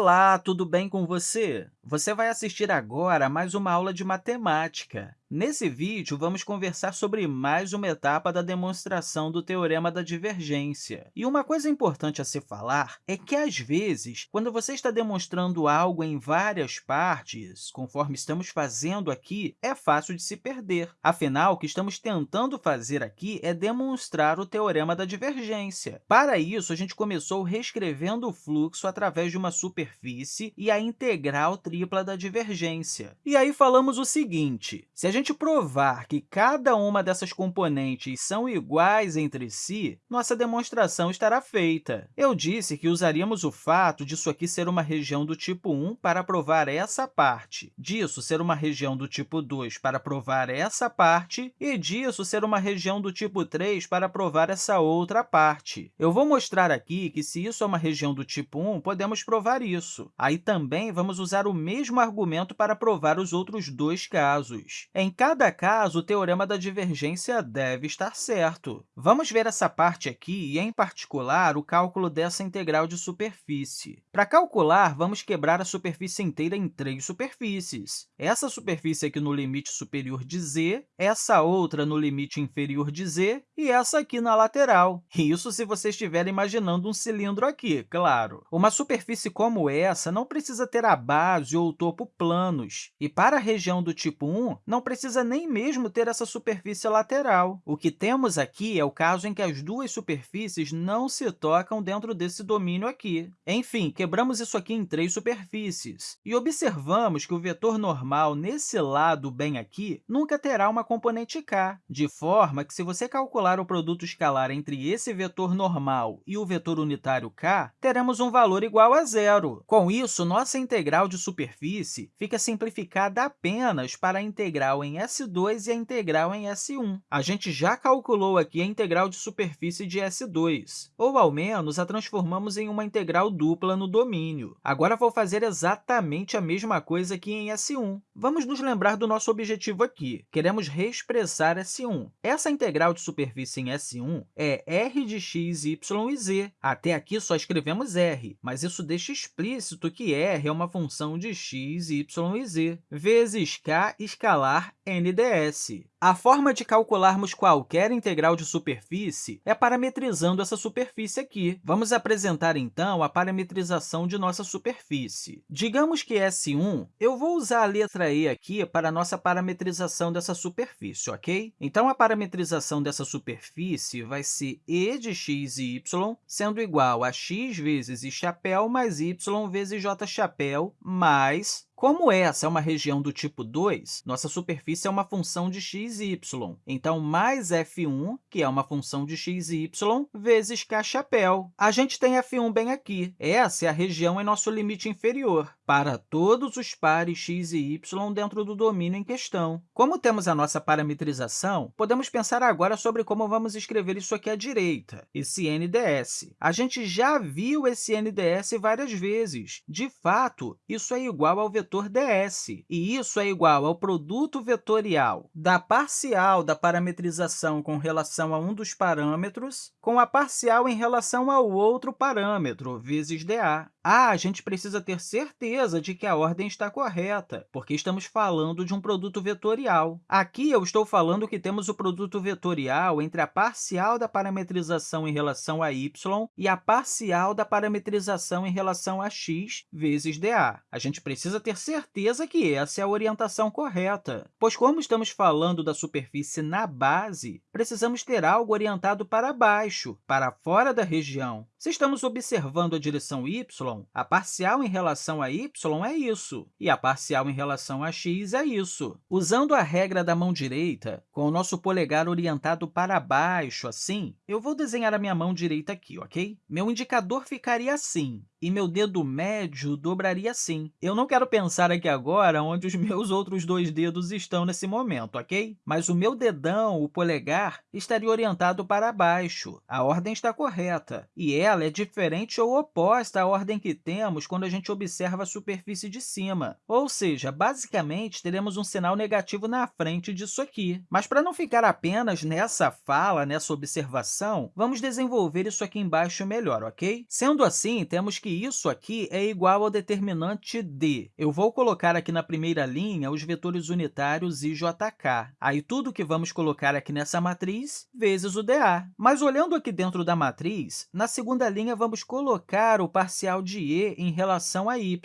Olá, tudo bem com você? Você vai assistir agora a mais uma aula de matemática. Nesse vídeo, vamos conversar sobre mais uma etapa da demonstração do Teorema da Divergência. E uma coisa importante a se falar é que, às vezes, quando você está demonstrando algo em várias partes, conforme estamos fazendo aqui, é fácil de se perder. Afinal, o que estamos tentando fazer aqui é demonstrar o Teorema da Divergência. Para isso, a gente começou reescrevendo o fluxo através de uma superfície e a integral tripla da divergência. E aí falamos o seguinte, se a gente provar que cada uma dessas componentes são iguais entre si, nossa demonstração estará feita. Eu disse que usaríamos o fato disso aqui ser uma região do tipo 1 para provar essa parte, disso ser uma região do tipo 2 para provar essa parte e disso ser uma região do tipo 3 para provar essa outra parte. Eu vou mostrar aqui que, se isso é uma região do tipo 1, podemos provar isso. Aí também vamos usar o mesmo argumento para provar os outros dois casos. Em cada caso, o teorema da divergência deve estar certo. Vamos ver essa parte aqui e, em particular, o cálculo dessa integral de superfície. Para calcular, vamos quebrar a superfície inteira em três superfícies. Essa superfície aqui no limite superior de z, essa outra no limite inferior de z e essa aqui na lateral. Isso se você estiver imaginando um cilindro aqui, claro. Uma superfície como essa não precisa ter a base ou o topo planos. E para a região do tipo 1, não precisa nem mesmo ter essa superfície lateral. O que temos aqui é o caso em que as duas superfícies não se tocam dentro desse domínio aqui. Enfim, quebramos isso aqui em três superfícies. E observamos que o vetor normal nesse lado bem aqui nunca terá uma componente k, de forma que, se você calcular o produto escalar entre esse vetor normal e o vetor unitário k, teremos um valor igual a zero. Com isso, nossa integral de superfície superfície fica simplificada apenas para a integral em S2 e a integral em S1. A gente já calculou aqui a integral de superfície de S2, ou, ao menos, a transformamos em uma integral dupla no domínio. Agora, vou fazer exatamente a mesma coisa aqui em S1. Vamos nos lembrar do nosso objetivo aqui. Queremos reexpressar S1. Essa integral de superfície em S1 é r de x, y e z. Até aqui, só escrevemos r, mas isso deixa explícito que r é uma função de x, y e z, vezes k escalar nds. A forma de calcularmos qualquer integral de superfície é parametrizando essa superfície aqui. Vamos apresentar, então, a parametrização de nossa superfície. Digamos que S1, eu vou usar a letra E aqui para a nossa parametrização dessa superfície, ok? Então, a parametrização dessa superfície vai ser e de x e y, sendo igual a x vezes i chapéu mais y vezes j chapéu mais reais como essa é uma região do tipo 2, nossa superfície é uma função de x e y. Então, mais f1, que é uma função de x e y, vezes k chapéu. A gente tem f1 bem aqui. Essa é a região em nosso limite inferior, para todos os pares x e y dentro do domínio em questão. Como temos a nossa parametrização, podemos pensar agora sobre como vamos escrever isso aqui à direita, esse NDS. A gente já viu esse NDS várias vezes. De fato, isso é igual ao vetor vetor ds, e isso é igual ao produto vetorial da parcial da parametrização com relação a um dos parâmetros com a parcial em relação ao outro parâmetro, vezes dA. Ah, a gente precisa ter certeza de que a ordem está correta, porque estamos falando de um produto vetorial. Aqui, eu estou falando que temos o produto vetorial entre a parcial da parametrização em relação a y e a parcial da parametrização em relação a x vezes dA. A gente precisa ter certeza que essa é a orientação correta, pois, como estamos falando da superfície na base, precisamos ter algo orientado para baixo, para fora da região. Se estamos observando a direção y, a parcial em relação a y é isso, e a parcial em relação a x é isso. Usando a regra da mão direita, com o nosso polegar orientado para baixo, assim, eu vou desenhar a minha mão direita aqui, ok? Meu indicador ficaria assim, e meu dedo médio dobraria assim. Eu não quero pensar aqui agora onde os meus outros dois dedos estão nesse momento, ok? Mas o meu dedão, o polegar, estaria orientado para baixo. A ordem está correta, e é diferente ou oposta à ordem que temos quando a gente observa a superfície de cima. Ou seja, basicamente, teremos um sinal negativo na frente disso aqui. Mas para não ficar apenas nessa fala, nessa observação, vamos desenvolver isso aqui embaixo melhor, ok? Sendo assim, temos que que isso aqui é igual ao determinante d. Eu vou colocar aqui na primeira linha os vetores unitários i, j, k. Aí, tudo que vamos colocar aqui nessa matriz vezes o dA. Mas, olhando aqui dentro da matriz, na segunda linha, vamos colocar o parcial de e em relação a y,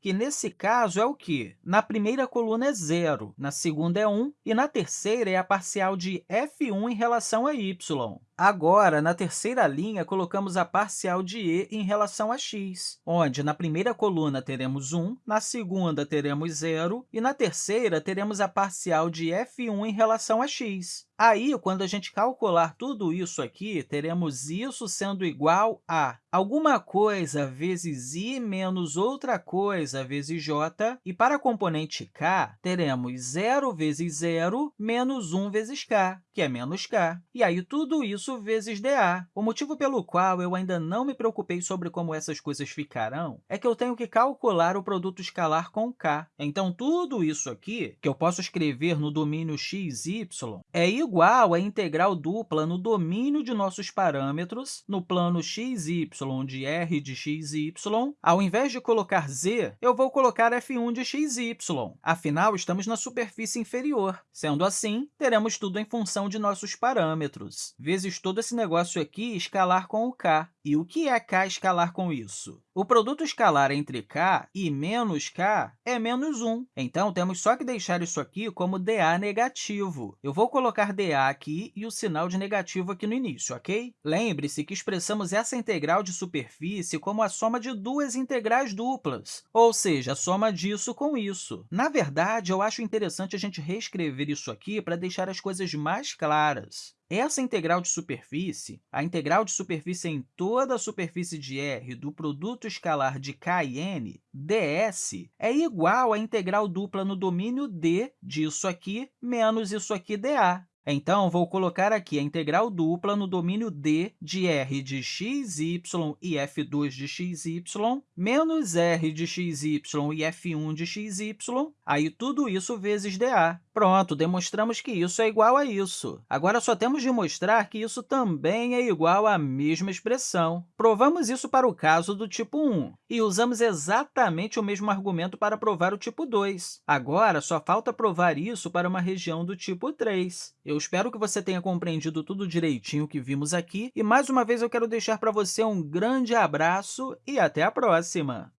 que, nesse caso, é o quê? Na primeira coluna é zero, na segunda é 1 e na terceira é a parcial de f1 em relação a y. Agora, na terceira linha, colocamos a parcial de e em relação a x, onde na primeira coluna teremos 1, na segunda teremos zero e na terceira teremos a parcial de f1 em relação a x. Aí, quando a gente calcular tudo isso aqui, teremos isso sendo igual a alguma coisa vezes i menos outra coisa vezes j, e para a componente k, teremos zero vezes zero menos 1 vezes k, que é menos k. E aí, tudo isso vezes dA. O motivo pelo qual eu ainda não me preocupei sobre como essas coisas ficarão é que eu tenho que calcular o produto escalar com k. Então, tudo isso aqui, que eu posso escrever no domínio x, y, é igual à integral dupla no domínio de nossos parâmetros, no plano xy de r de xy. Ao invés de colocar z, eu vou colocar f1 de xy. Afinal, estamos na superfície inferior. Sendo assim, teremos tudo em função de nossos parâmetros, vezes todo esse negócio aqui escalar com o k. E o que é k escalar com isso? O produto escalar entre k e menos k é menos 1. Então, temos só que deixar isso aqui como dA negativo. Eu vou colocar dA aqui e o sinal de negativo aqui no início, ok? Lembre-se que expressamos essa integral de superfície como a soma de duas integrais duplas, ou seja, a soma disso com isso. Na verdade, eu acho interessante a gente reescrever isso aqui para deixar as coisas mais claras. Essa integral de superfície, a integral de superfície em toda a superfície de R do produto escalar de k e n, ds, é igual à integral dupla no domínio d disso aqui menos isso aqui dA. Então, vou colocar aqui a integral dupla no domínio d de r de xy e f2 de xy, menos r de xy e f1 de xy, aí tudo isso vezes dA. Pronto, demonstramos que isso é igual a isso. Agora, só temos de mostrar que isso também é igual à mesma expressão. Provamos isso para o caso do tipo 1 e usamos exatamente o mesmo argumento para provar o tipo 2. Agora, só falta provar isso para uma região do tipo 3. Eu espero que você tenha compreendido tudo direitinho que vimos aqui e, mais uma vez, eu quero deixar para você um grande abraço e até a próxima!